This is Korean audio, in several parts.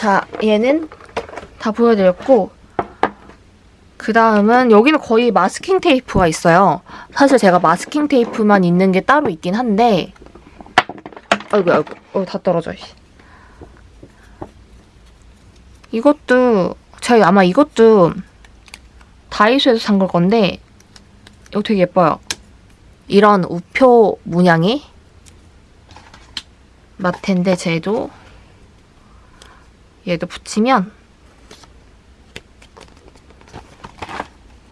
자, 얘는 다 보여드렸고 그 다음은 여기는 거의 마스킹 테이프가 있어요. 사실 제가 마스킹 테이프만 있는 게 따로 있긴 한데 아이고 아이고 어, 다 떨어져. 씨. 이것도 제가 아마 이것도 다이소에서 산 걸 건데 이거 되게 예뻐요. 이런 우표 문양의 마테인데 쟤도 얘도 붙이면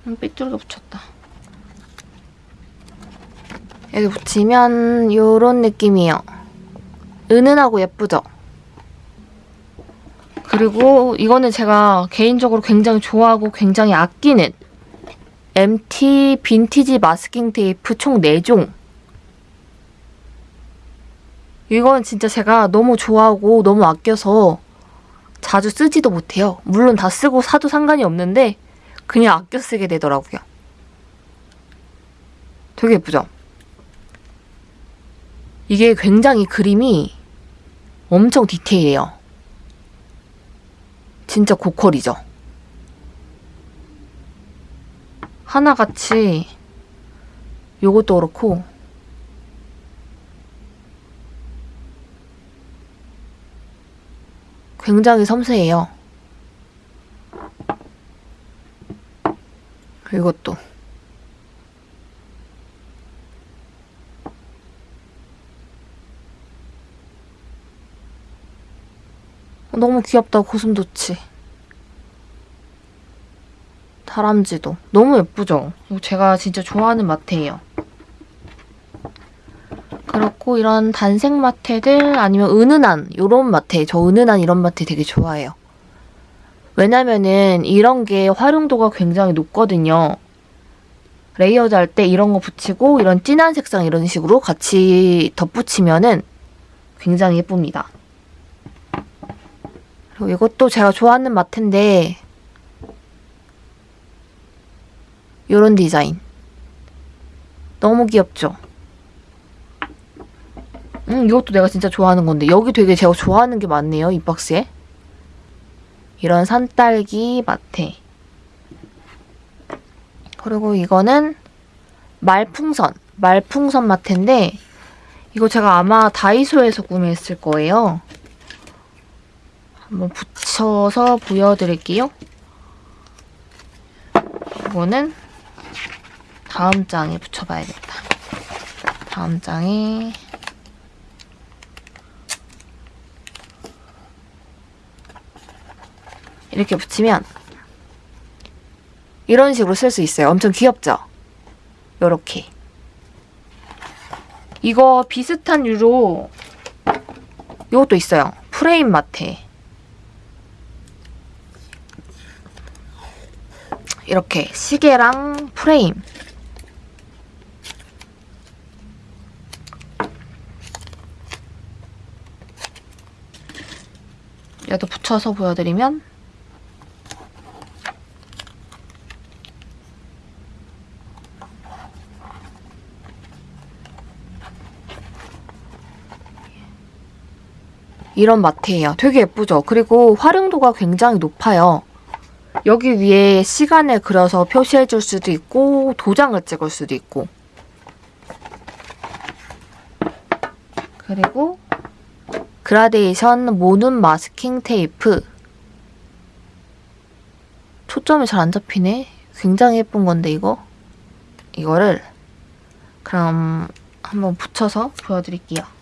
음, 삐뚤게 붙였다. 얘도 붙이면 요런 느낌이에요. 은은하고 예쁘죠? 그리고 이거는 제가 개인적으로 굉장히 좋아하고 굉장히 아끼는 MT 빈티지 마스킹 테이프 총 4종. 이건 진짜 제가 너무 좋아하고 너무 아껴서 자주 쓰지도 못해요. 물론 다 쓰고 사도 상관이 없는데 그냥 아껴 쓰게 되더라고요. 되게 예쁘죠? 이게 굉장히 그림이 엄청 디테일해요. 진짜 고퀄이죠? 하나같이 요것도 그렇고 굉장히 섬세해요. 이것도. 너무 귀엽다, 고슴도치. 다람쥐도. 너무 예쁘죠? 제가 진짜 좋아하는 마테예요. 그렇고 이런 단색 마테들 아니면 은은한 이런 마테 저 은은한 이런 마테 되게 좋아해요. 왜냐면은 이런 게 활용도가 굉장히 높거든요. 레이어드 할 때 이런 거 붙이고 이런 진한 색상 이런 식으로 같이 덧붙이면은 굉장히 예쁩니다. 그리고 이것도 제가 좋아하는 마테인데 이런 디자인 너무 귀엽죠? 음, 이것도 내가 진짜 좋아하는 건데 여기 되게 제가 좋아하는 게 많네요, 이 박스에. 이런 산딸기 마테. 그리고 이거는 말풍선, 말풍선 마테인데 이거 제가 아마 다이소에서 구매했을 거예요. 한번 붙여서 보여드릴게요. 이거는 다음 장에 붙여봐야겠다. 다음 장에 이렇게 붙이면 이런 식으로 쓸 수 있어요. 엄청 귀엽죠? 요렇게. 이거 비슷한 유로 이것도 있어요. 프레임 마테. 이렇게 시계랑 프레임. 얘도 붙여서 보여드리면 이런 마트예요. 되게 예쁘죠? 그리고 활용도가 굉장히 높아요. 여기 위에 시간을 그려서 표시해줄 수도 있고 도장을 찍을 수도 있고 그리고 그라데이션 모눈 마스킹 테이프 초점이 잘 안 잡히네. 굉장히 예쁜 건데 이거 이거를 그럼 한번 붙여서 보여드릴게요.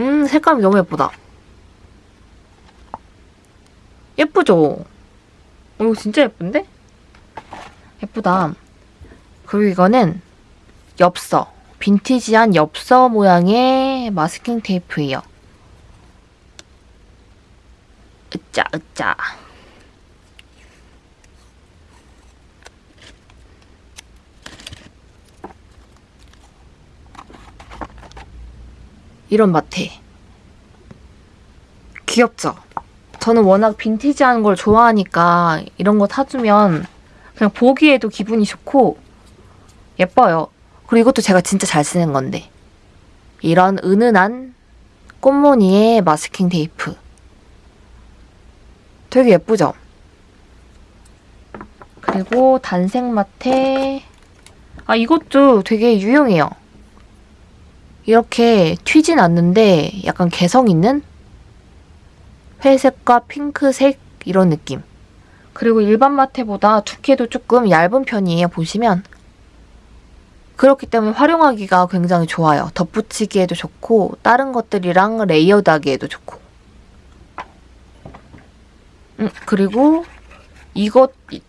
음, 색감이 너무 예쁘다. 예쁘죠? 어, 이거 진짜 예쁜데? 예쁘다. 그리고 이거는 엽서. 빈티지한 엽서 모양의 마스킹 테이프예요. 으짜, 으짜. 이런 마테. 귀엽죠? 저는 워낙 빈티지한 걸 좋아하니까 이런 거 사주면 그냥 보기에도 기분이 좋고 예뻐요. 그리고 이것도 제가 진짜 잘 쓰는 건데. 이런 은은한 꽃무늬의 마스킹 테이프. 되게 예쁘죠? 그리고 단색 마테. 아, 이것도 되게 유용해요. 이렇게 튀진 않는데 약간 개성 있는 회색과 핑크색 이런 느낌. 그리고 일반 마테보다 두께도 조금 얇은 편이에요. 보시면. 그렇기 때문에 활용하기가 굉장히 좋아요. 덧붙이기에도 좋고 다른 것들이랑 레이어드하기에도 좋고. 음, 그리고 이것 이,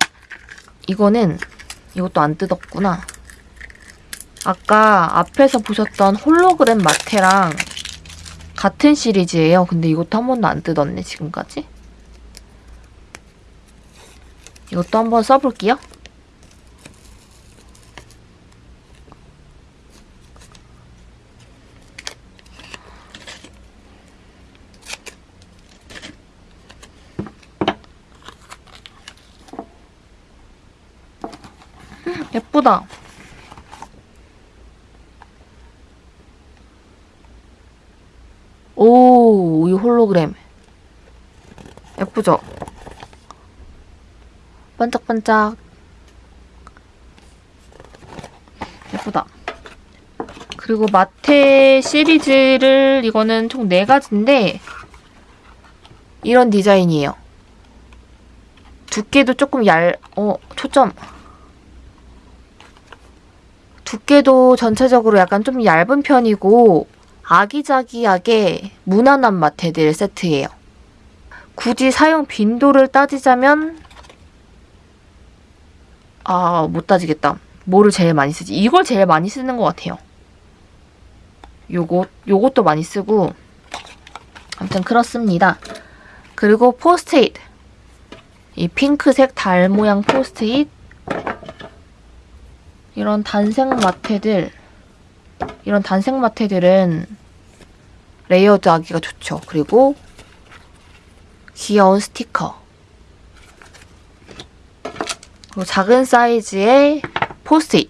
이거는 이것도 안 뜯었구나. 아까 앞에서 보셨던 홀로그램 마테랑 같은 시리즈예요. 근데 이것도 한 번도 안 뜯었네, 지금까지. 이것도 한번 써볼게요. 음, 예쁘다. 오, 이 홀로그램. 예쁘죠? 반짝반짝. 예쁘다. 그리고 마테 시리즈를 이거는 총 4가지인데 이런 디자인이에요. 두께도 조금 얇... 어, 초점. 두께도 전체적으로 약간 좀 얇은 편이고 아기자기하게 무난한 마테들 세트예요. 굳이 사용 빈도를 따지자면 아, 못 따지겠다. 뭐를 제일 많이 쓰지? 이걸 제일 많이 쓰는 것 같아요. 요것, 요것도 많이 쓰고 아무튼 그렇습니다. 그리고 포스트잇 이 핑크색 달 모양 포스트잇 이런 단색 마테들 이런 단색 마테들은 레이어드 하기가 좋죠. 그리고 귀여운 스티커 그리고 작은 사이즈의 포스트잇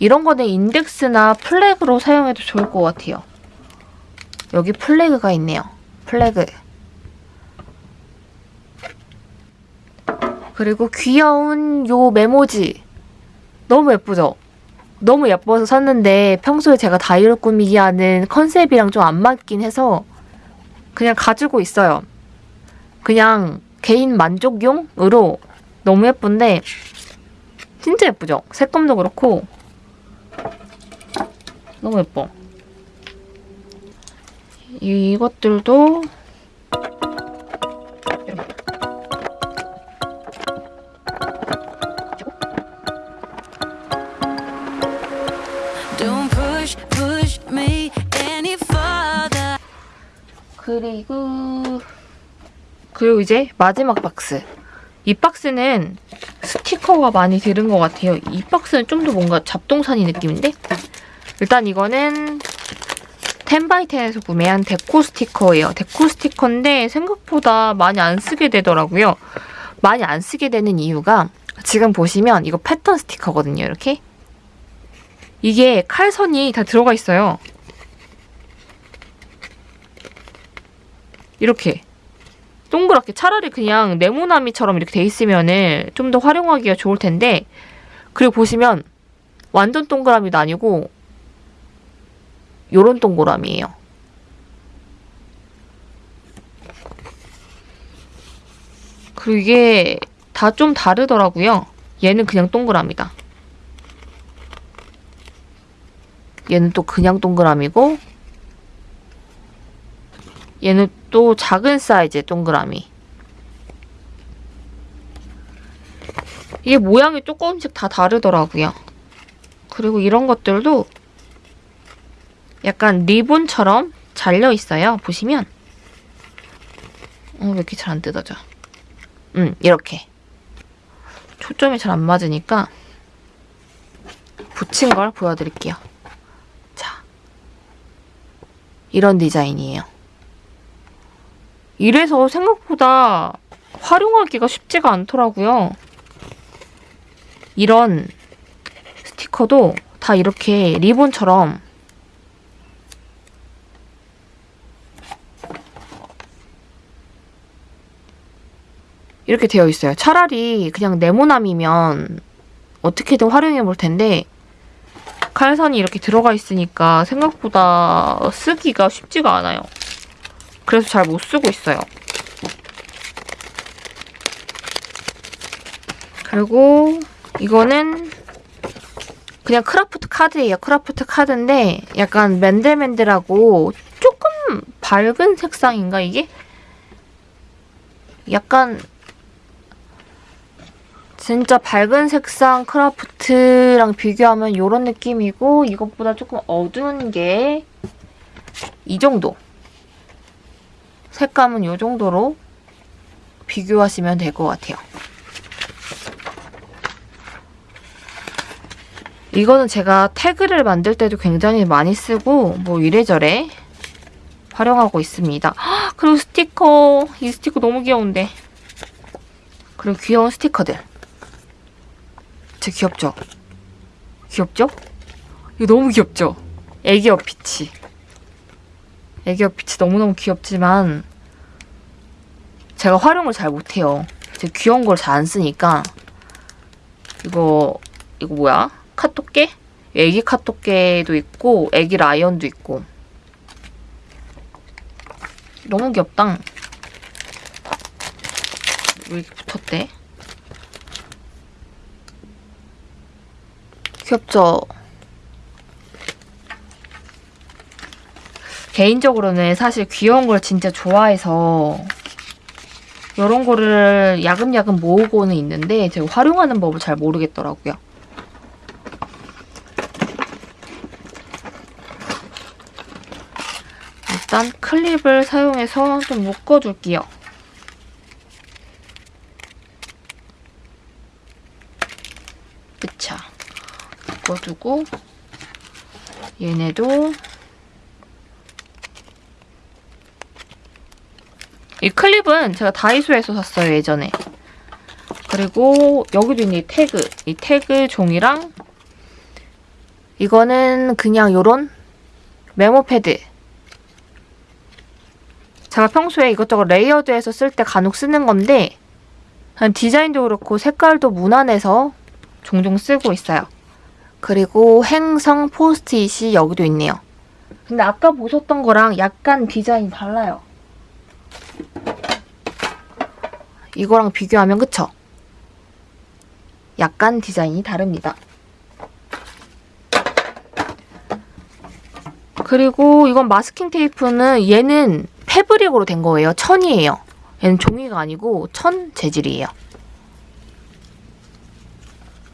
이런 거는 인덱스나 flag로 사용해도 좋을 것 같아요. 여기 flag가 있네요. flag 그리고 귀여운 요 메모지 너무 예쁘죠? 너무 예뻐서 샀는데 평소에 제가 다이어리 꾸미기 하는 컨셉이랑 좀 안 맞긴 해서 그냥 가지고 있어요. 그냥 개인 만족용으로 너무 예쁜데 진짜 예쁘죠? 색감도 그렇고 너무 예뻐. 이것들도 그리고 그리고 이제 마지막 박스. 이 박스는 스티커가 많이 들은 것 같아요. 이 박스는 좀 더 뭔가 잡동사니 느낌인데? 일단 이거는 10바이10에서 구매한 데코 스티커예요. 데코 스티커인데 생각보다 많이 안 쓰게 되더라고요. 많이 안 쓰게 되는 이유가 지금 보시면 이거 패턴 스티커거든요. 이렇게. 이게 칼선이 다 들어가 있어요. 이렇게. 동그랗게 차라리 그냥 네모나미처럼 이렇게 돼 있으면은 좀 더 활용하기가 좋을 텐데 그리고 보시면 완전 동그라미도 아니고 요런 동그라미예요. 그리고 이게 다 좀 다르더라고요. 얘는 그냥 동그라미다. 얘는 또 그냥 동그라미고 얘는 또 작은 사이즈의 동그라미. 이게 모양이 조금씩 다 다르더라고요. 그리고 이런 것들도 약간 리본처럼 잘려 있어요. 보시면. 어, 왜 이렇게 잘 안 뜯어져? 음, 이렇게. 초점이 잘 안 맞으니까 붙인 걸 보여드릴게요. 자. 이런 디자인이에요. 이래서 생각보다 활용하기가 쉽지가 않더라고요. 이런 스티커도 다 이렇게 리본처럼 이렇게 되어 있어요. 차라리 그냥 네모남이면 어떻게든 활용해 볼 텐데 칼선이 이렇게 들어가 있으니까 생각보다 쓰기가 쉽지가 않아요. 그래서 잘 못 쓰고 있어요. 그리고 이거는 그냥 크라프트 카드예요. 크라프트 카드인데 약간 맨들맨들하고 조금 밝은 색상인가 이게? 약간 진짜 밝은 색상 크라프트랑 비교하면 이런 느낌이고 이것보다 조금 어두운 게 이 정도. 색감은 이 정도로 비교하시면 될 것 같아요. 이거는 제가 태그를 만들 때도 굉장히 많이 쓰고 뭐 이래저래 활용하고 있습니다. 헉, 그리고 스티커. 이 스티커 너무 귀여운데. 그리고 귀여운 스티커들. 진짜 귀엽죠? 귀엽죠? 이거 너무 귀엽죠? 애기 어피치. 애기 어피치 너무너무 귀엽지만 제가 활용을 잘 못해요. 제가 귀여운 걸 잘 안 쓰니까 이거 이거 뭐야? 카토깨? 애기 카토깨도 있고 애기 라이언도 있고 너무 귀엽다. 왜 이렇게 붙었대? 귀엽죠? 개인적으로는 사실 귀여운 걸 진짜 좋아해서 이런 거를 야금야금 모으고는 있는데 제가 활용하는 법을 잘 모르겠더라고요. 일단 클립을 사용해서 좀 묶어줄게요. 그쵸. 묶어두고 얘네도 이 클립은 제가 다이소에서 샀어요 예전에 그리고 여기도 있는 이 태그 이 태그 종이랑 이거는 그냥 요런 메모 패드 제가 평소에 이것저것 레이어드해서 쓸 때 간혹 쓰는 건데 디자인도 그렇고 색깔도 무난해서 종종 쓰고 있어요. 그리고 행성 포스트잇이 여기도 있네요. 근데 아까 보셨던 거랑 약간 디자인이 달라요. 이거랑 비교하면 그쵸? 약간 디자인이 다릅니다. 그리고 이건 마스킹 테이프는 얘는 패브릭으로 된 거예요. 천이에요. 얘는 종이가 아니고 천 재질이에요.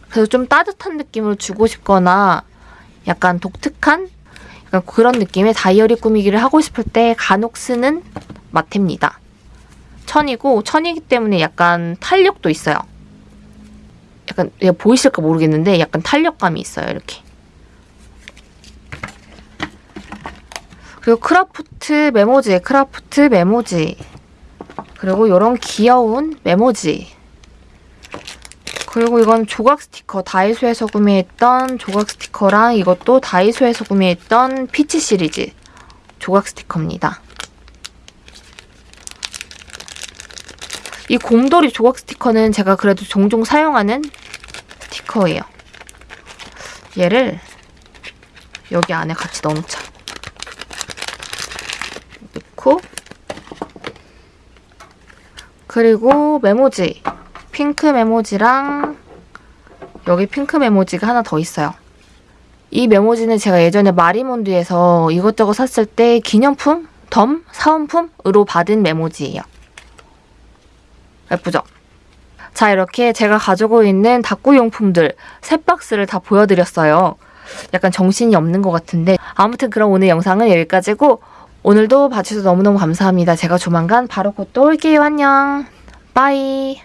그래서 좀 따뜻한 느낌을 주고 싶거나 약간 독특한 약간 그런 느낌의 다이어리 꾸미기를 하고 싶을 때 간혹 쓰는 마테입니다. 천이고 천이기 때문에 약간 탄력도 있어요. 약간 얘 보이실까 모르겠는데 약간 탄력감이 있어요. 이렇게. 그리고 크라프트 메모지, 크라프트 메모지. 그리고 이런 귀여운 메모지. 그리고 이건 조각 스티커 다이소에서 구매했던 조각 스티커랑 이것도 다이소에서 구매했던 피치 시리즈 조각 스티커입니다. 이 곰돌이 조각 스티커는 제가 그래도 종종 사용하는 스티커예요. 얘를 여기 안에 같이 넣어놓자. 넣고 그리고 메모지 핑크 메모지랑 여기 핑크 메모지가 하나 더 있어요. 이 메모지는 제가 예전에 마리몬드에서 이것저것 샀을 때 기념품, 덤, 사은품으로 받은 메모지예요. 예쁘죠? 자, 이렇게 제가 가지고 있는 다꾸용품들 세 박스를 다 보여드렸어요. 약간 정신이 없는 것 같은데 아무튼 그럼 오늘 영상은 여기까지고 오늘도 봐주셔서 너무너무 감사합니다. 제가 조만간 바로 곧 또 올게요. 안녕. 빠이.